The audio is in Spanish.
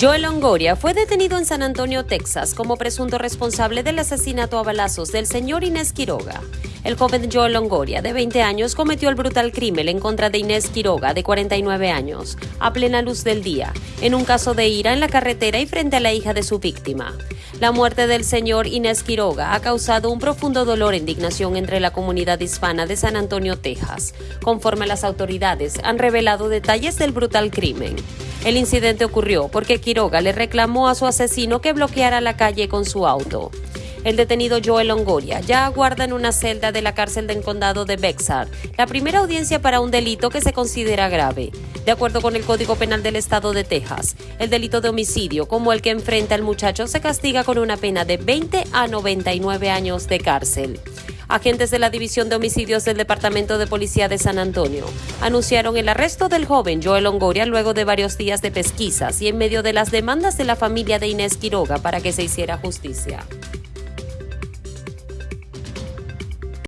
Joel Longoria fue detenido en San Antonio, Texas, como presunto responsable del asesinato a balazos del señor Inés Quiroga. El joven Joel Longoria, de 20 años, cometió el brutal crimen en contra de Inés Quiroga, de 49 años, a plena luz del día, en un caso de ira en la carretera y frente a la hija de su víctima. La muerte del señor Inés Quiroga ha causado un profundo dolor e indignación entre la comunidad hispana de San Antonio, Texas, conforme las autoridades han revelado detalles del brutal crimen. El incidente ocurrió porque Quiroga le reclamó a su asesino que bloqueara la calle con su auto. El detenido Joel Longoria ya aguarda en una celda de la cárcel del condado de Bexar la primera audiencia para un delito que se considera grave. De acuerdo con el Código Penal del Estado de Texas, el delito de homicidio, como el que enfrenta el muchacho, se castiga con una pena de 20 a 99 años de cárcel. Agentes de la División de Homicidios del Departamento de Policía de San Antonio anunciaron el arresto del joven Joel Longoria luego de varios días de pesquisas y en medio de las demandas de la familia de Inés Quiroga para que se hiciera justicia.